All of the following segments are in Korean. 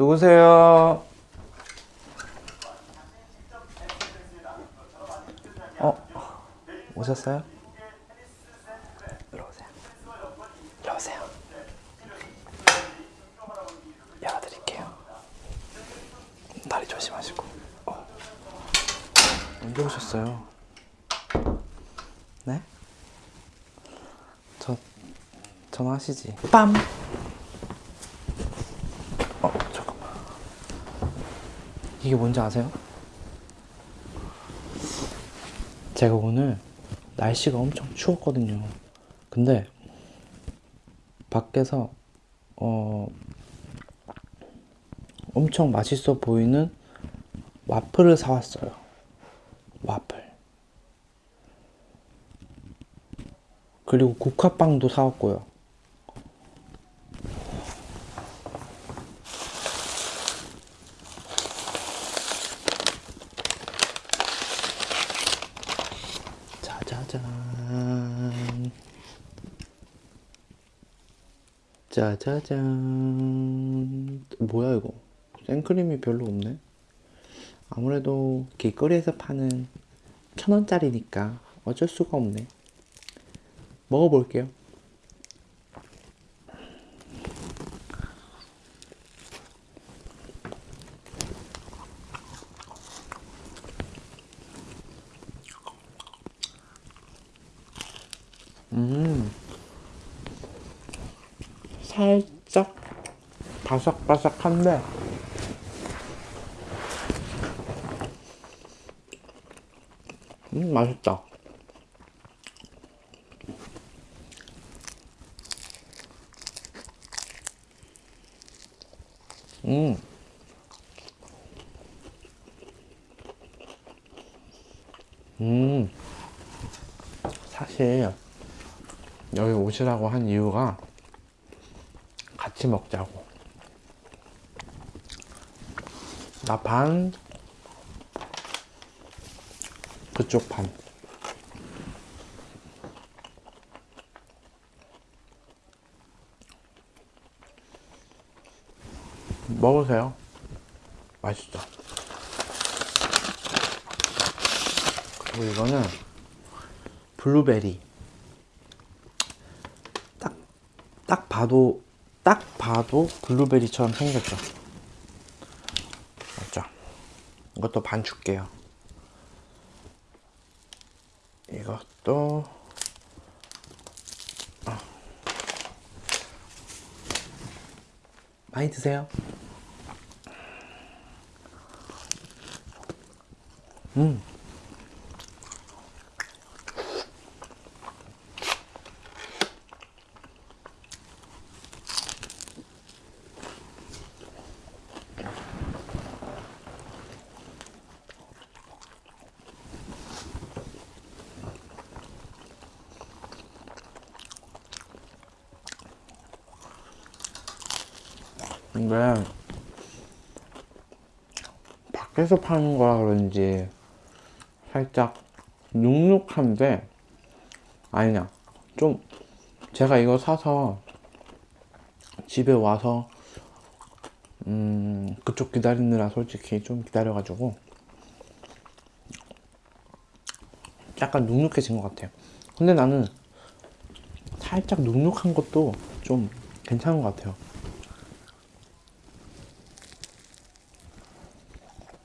누구세요? 어, 오셨어요? 이리 오세요. 이리 오세요. 열어드릴게요. 다리 조심하시고. 어. 언제 오셨어요? 네? 저 전화하시지. 빰. 어 잠깐만. 이게 뭔지 아세요? 제가 오늘 날씨가 엄청 추웠거든요. 근데 밖에서 어 엄청 맛있어 보이는 와플을 사왔어요. 와플. 그리고 국화빵도 사왔고요. 짜자잔. 짜자잔. 뭐야 이거? 생크림이 별로 없네. 아무래도 길거리에서 파는 천 원짜리니까 어쩔 수가 없네. 먹어볼게요. 음, 살짝 바삭바삭한데 음, 맛있다. 음. 음. 사실 여기 오시라고 한 이유가 같이 먹자고. 나 반, 그쪽 반. 먹으세요. 맛있어. 그리고 이거는 블루베리. 딱, 딱 봐도, 딱 봐도 블루베리처럼 생겼죠. 이것도 반 줄게요. 이것도, 어. 많이 드세요. 음. 근데 밖에서 파는 거라 그런지 살짝 눅눅한데 아니냐 좀 제가 이거 사서 집에 와서 음 그쪽 기다리느라 솔직히 좀 기다려가지고 약간 눅눅해진 것 같아요. 근데 나는 살짝 눅눅한 것도 좀 괜찮은 것 같아요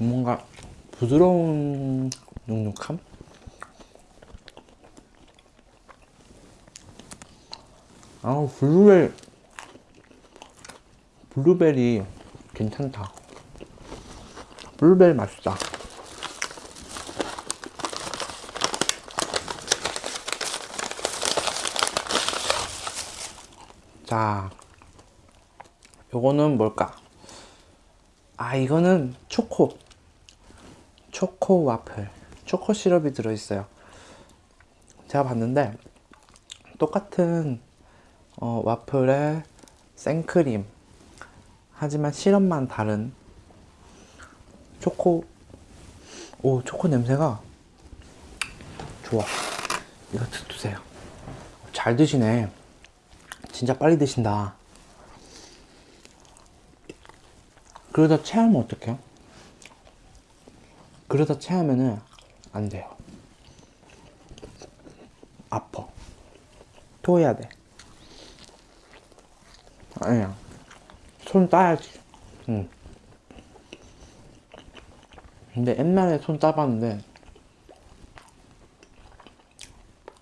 뭔가 부드러운 눅눅함? 아 블루베리 블루베리 괜찮다. 블루베리 맛있다. 자 요거는 뭘까? 아 이거는 초코 초코 와플 초코 시럽이 들어있어요. 제가 봤는데 똑같은 어, 와플에 생크림 하지만 시럽만 다른 초코. 오 초코 냄새가 좋아. 이거 드세요. 잘 드시네. 진짜 빨리 드신다. 그러다 체하면 어떡해요? 그러다 체하면은 안 돼요. 아파. 토해야 돼. 아니야. 손 따야지. 응. 근데 옛날에 손 따봤는데,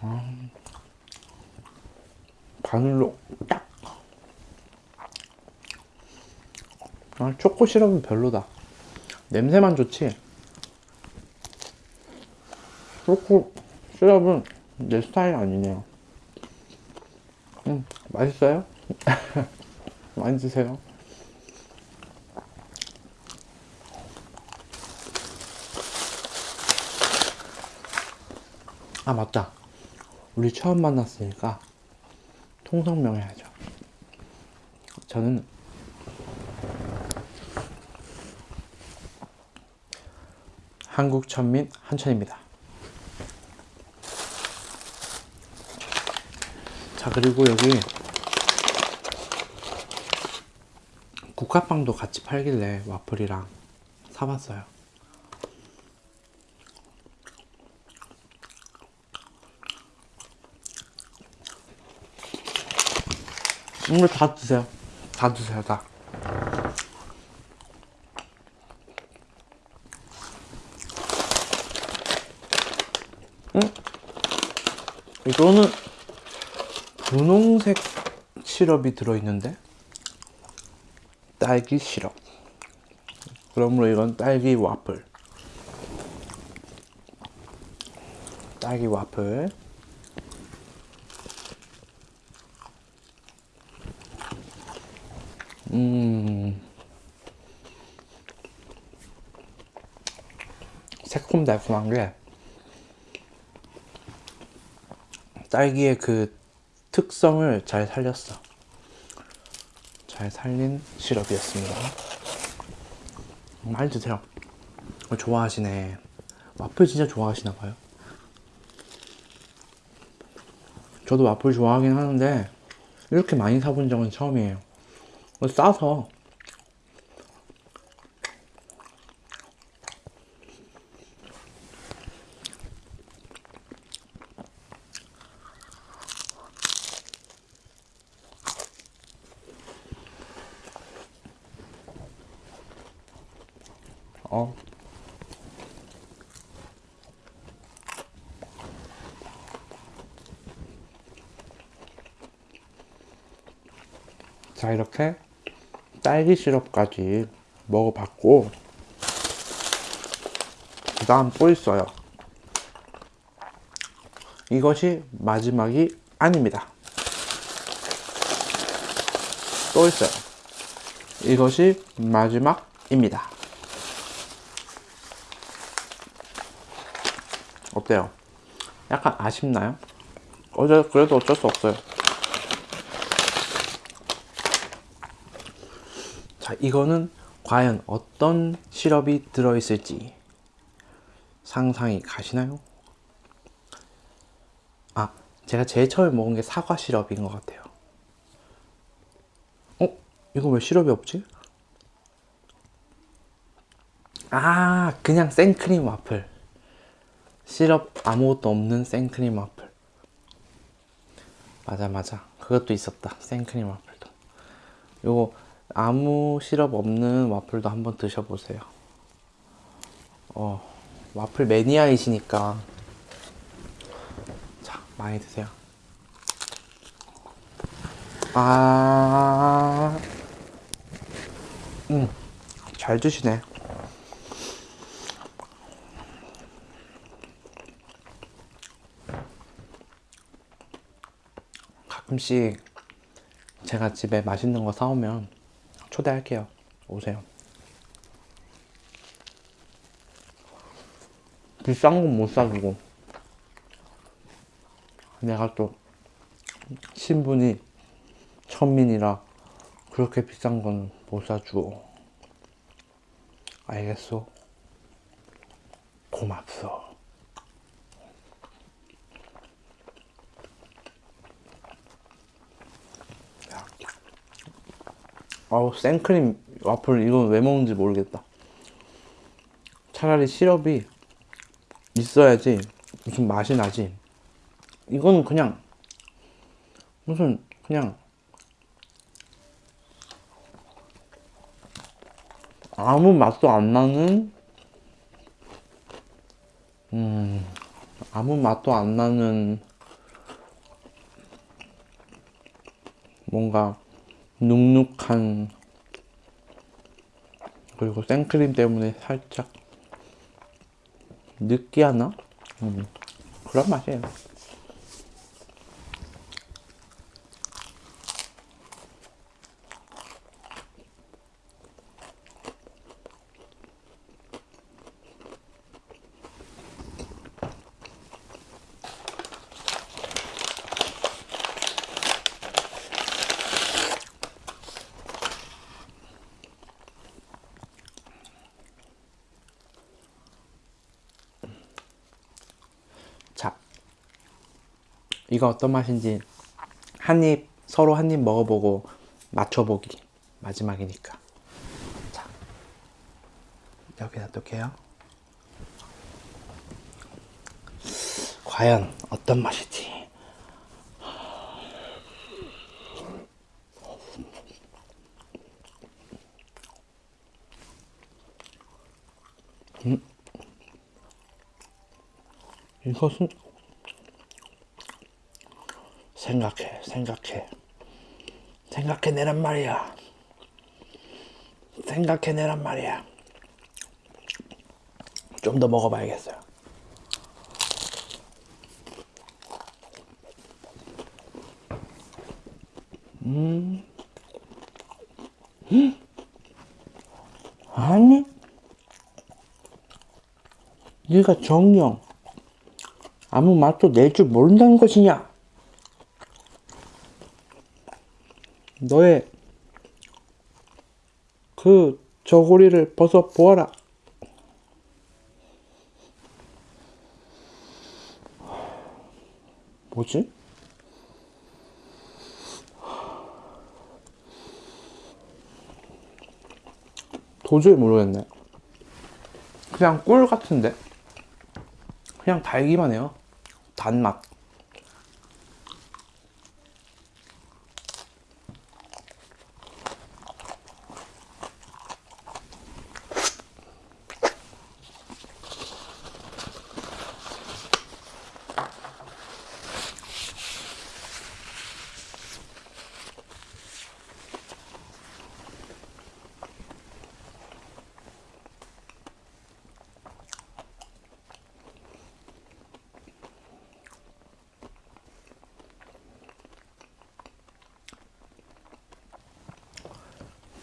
아, 바늘로 딱. 아, 초코 시럽은 별로다. 냄새만 좋지. 초코 시럽은 내 스타일 아니네요. 음, 맛있어요? 많이 드세요. 아, 맞다. 우리 처음 만났으니까 통성명 해야죠. 저는 한국 천민 한천입니다. 자, 그리고 여기 국화빵도 같이 팔길래 와플이랑 사봤어요. 이거 다 드세요. 다 드세요, 다. 응? 이거는 분홍색 시럽이 들어있는데? 딸기 시럽. 그러므로 이건 딸기 와플. 딸기 와플. 음. 새콤달콤한 게 딸기의 그 특성을 잘 살렸어. 잘 살린 시럽이었습니다. 많이 드세요. 어, 좋아하시네. 와플 진짜 좋아하시나 봐요. 저도 와플 좋아하긴 하는데 이렇게 많이 사본 적은 처음이에요. 어, 싸서 어. 자, 이렇게 딸기 시럽까지 먹어봤고, 그 다음 또 있어요. 이것이 마지막이 아닙니다. 또 있어요. 이것이 마지막입니다. 어때요? 약간 아쉽나요? 어제 그래도 어쩔 수 없어요. 자, 이거는 과연 어떤 시럽이 들어있을지 상상이 가시나요? 아, 제가 제일 처음에 먹은 게 사과 시럽인 것 같아요. 어? 이거 왜 시럽이 없지? 아, 그냥 생크림 와플. 시럽 아무것도 없는 생크림 와플. 맞아, 맞아. 그것도 있었다. 생크림 와플도. 요거 아무 시럽 없는 와플도 한번 드셔보세요. 어, 와플 매니아이시니까. 자, 많이 드세요. 아, 음, 잘 드시네. 가끔씩 제가 집에 맛있는 거 사오면 초대할게요. 오세요. 비싼 건 못 사주고 내가 또 신분이 천민이라 그렇게 비싼 건 못 사주고 알겠어? 고맙소. 어우 생크림 와플 이건 왜 먹는지 모르겠다. 차라리 시럽이 있어야지 무슨 맛이 나지. 이건 그냥 무슨 그냥 아무 맛도 안 나는 음 아무 맛도 안 나는 뭔가 눅눅한 그리고 생크림 때문에 살짝 느끼하나? 음, 그런 맛이에요. 자, 이거 어떤 맛인지 한 입, 서로 한 입 먹어보고 맞춰보기. 마지막이니까. 자, 여기 놔둘게요. 과연 어떤 맛이지? 이것은 생각해 생각해. 생각해내란 말이야. 생각해내란 말이야. 좀 더 먹어봐야겠어요. 음. 아니. 네가 정령. 아무 맛도 낼 줄 모른다는 것이냐? 너의 그 저고리를 벗어 보아라. 뭐지? 도저히 모르겠네. 그냥 꿀 같은데? 그냥 달기만 해요. 단맛.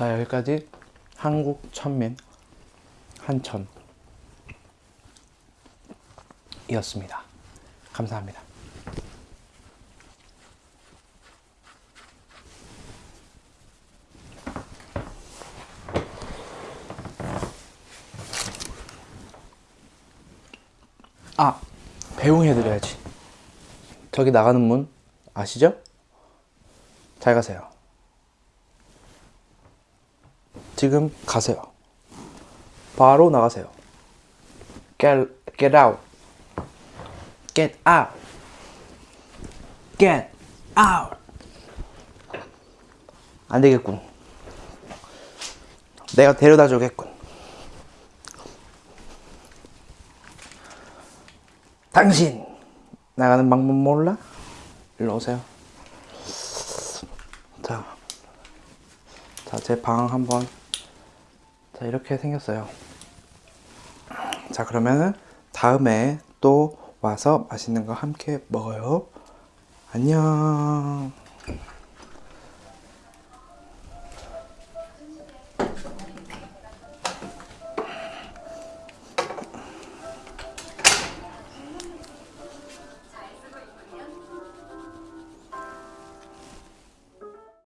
자 여기까지 한국 천민 한천 이었습니다. 감사합니다. 아 배웅해드려야지. 저기 나가는 문 아시죠? 잘 가세요. 지금 가세요. 바로 나가세요. Get, get out. Get out. Get out. 안 되겠군. 내가 데려다 주겠군. 당신 나가는 방법 몰라? 일로 오세요. 자, 자, 제 방 한번. 자, 이렇게 생겼어요. 자, 그러면은 다음에 또 와서 맛있는 거 함께 먹어요. 안녕.